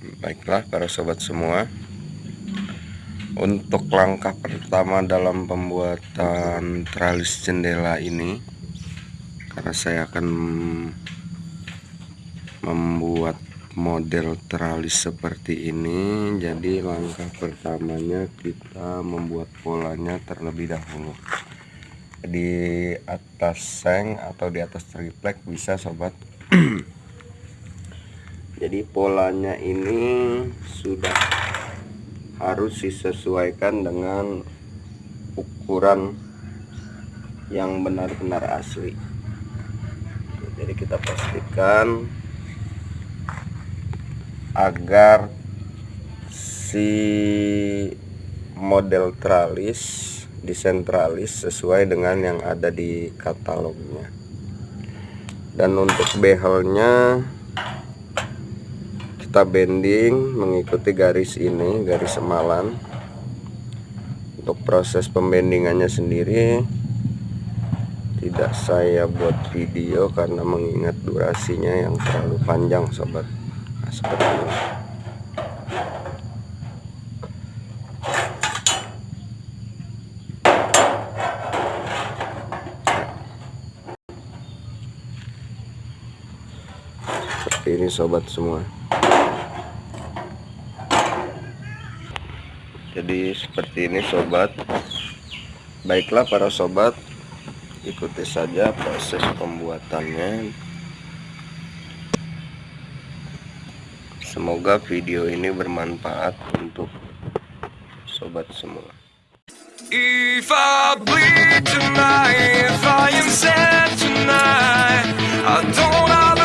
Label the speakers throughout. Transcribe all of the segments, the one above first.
Speaker 1: Baiklah para sobat semua. Untuk langkah pertama dalam pembuatan tralis jendela ini Karena saya akan membuat model tralis seperti ini Jadi langkah pertamanya kita membuat polanya terlebih dahulu. Di atas seng atau di atas triplek bisa sobat jadi polanya ini sudah harus disesuaikan dengan ukuran yang benar-benar asli. Jadi kita pastikan agar si model tralis disentralis sesuai dengan yang ada di katalognya. Dan untuk behelnya kita bending mengikuti garis ini garis semalan untuk proses pembendingannya sendiri tidak saya buat video karena mengingat durasinya yang terlalu panjang sobat. Nah, seperti ini. Seperti ini sobat semua jadi seperti ini sobat. Baiklah para sobat ikuti saja proses pembuatannya. Semoga video ini bermanfaat untuk sobat semua. If I bleed tonight, if I am sad tonight, I don't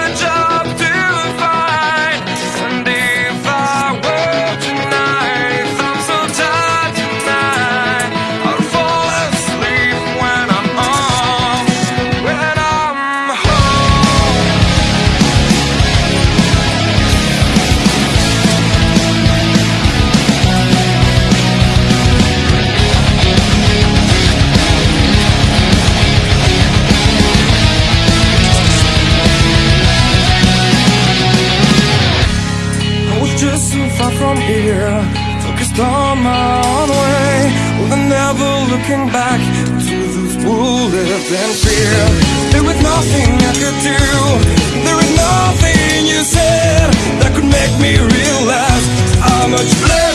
Speaker 1: looking back to the those bullets and fear. There was nothing I could do. There was nothing you said That could make me realize How much lucky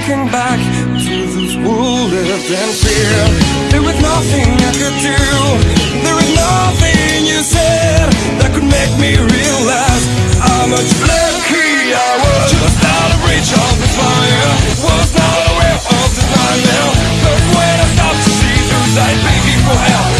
Speaker 1: looking back to those lived in fear There was nothing I could do. There was nothing you said That could make me realize How much lucky I was. Just out of reach of the fire. Was not aware of the nightmare But when I stopped to see through sight Begging for help